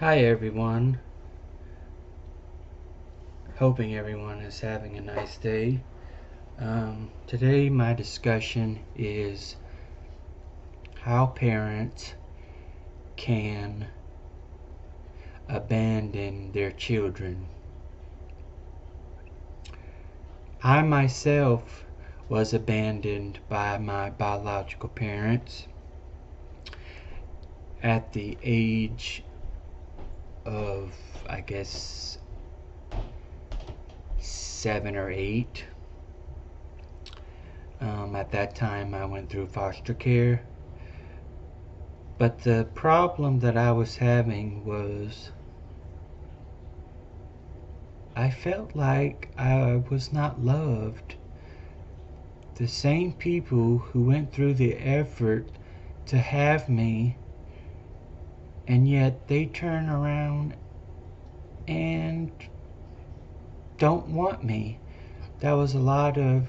Hi everyone. Hoping everyone is having a nice day. Um, today my discussion is how parents can abandon their children. I myself was abandoned by my biological parents at the age of, I guess, seven or eight. Um, at that time, I went through foster care. But the problem that I was having was I felt like I was not loved. The same people who went through the effort to have me, and yet they turn around and don't want me. That was a lot of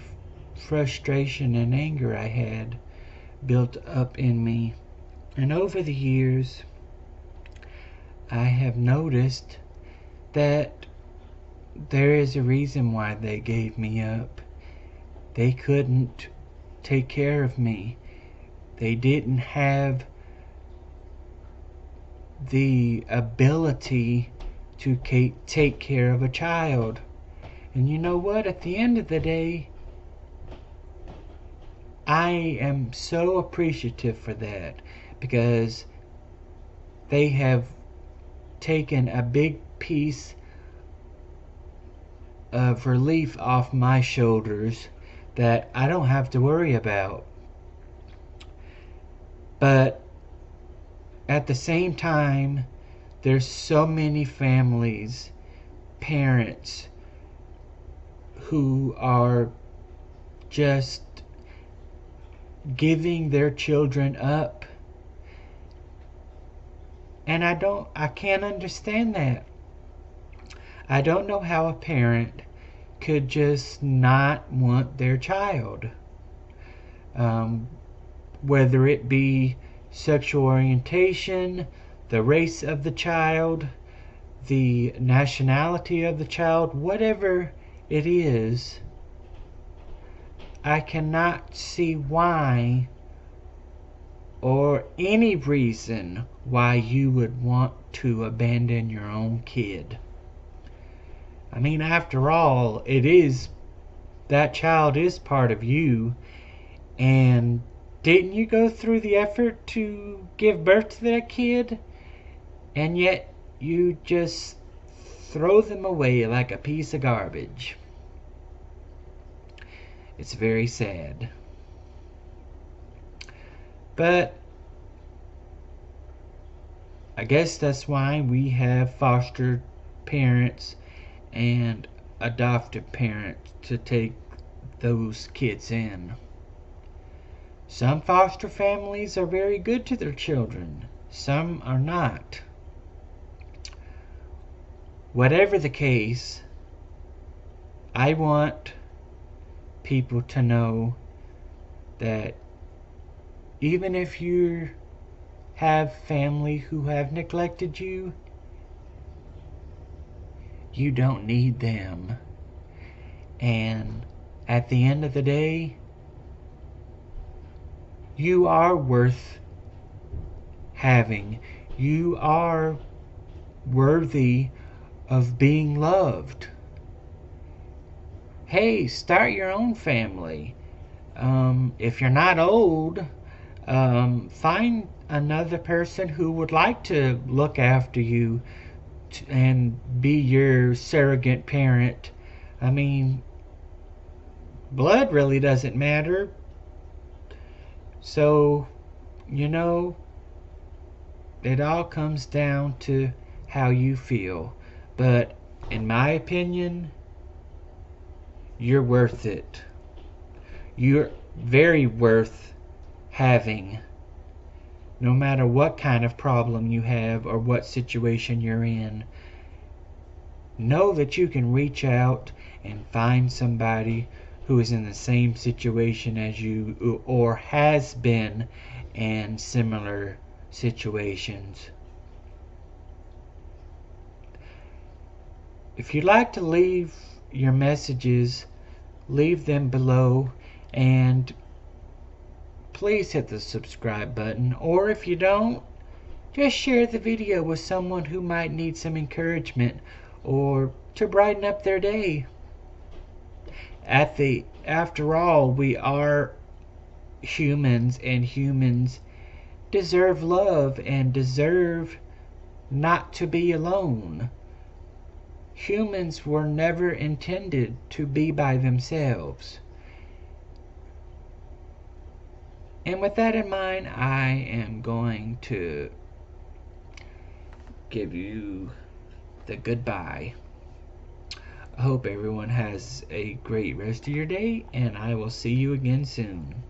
frustration and anger I had built up in me. And over the years, I have noticed that there is a reason why they gave me up. They couldn't take care of me. They didn't have the ability to take care of a child. And you know what? At the end of the day, I am so appreciative for that because they have taken a big piece of relief off my shoulders that I don't have to worry about. But at the same time, there's so many families, parents, who are just giving their children up. And I don't, I can't understand that. I don't know how a parent could just not want their child. Um, whether it be sexual orientation, the race of the child, the nationality of the child, whatever it is, I cannot see why or any reason why you would want to abandon your own kid. I mean, after all, it is that child is part of you. And didn't you go through the effort to give birth to that kid? And yet you just throw them away like a piece of garbage. It's very sad. But I guess that's why we have foster parents and adoptive parents to take those kids in. Some foster families are very good to their children, some are not. Whatever the case, I want people to know that even if you have family who have neglected you, you don't need them. And at the end of the day, you are worth having. You are worthy of being loved. Hey, start your own family. Um, if you're not old, um, find another person who would like to look after you and be your surrogate parent. I mean, blood really doesn't matter. So, you know, it all comes down to how you feel. But in my opinion, you're worth it. You're very worth having no matter what kind of problem you have or what situation you're in. Know that you can reach out and find somebody who is in the same situation as you or has been in similar situations. if you'd like to leave your messages, leave them below and please hit the subscribe button. Or if you don't, just share the video with someone who might need some encouragement or to brighten up their day. At the after all, we are humans and humans deserve love and deserve not to be alone. Humans were never intended to be by themselves. And with that in mind, I am going to give you the goodbye. Hope everyone has a great rest of your day, and I will see you again soon.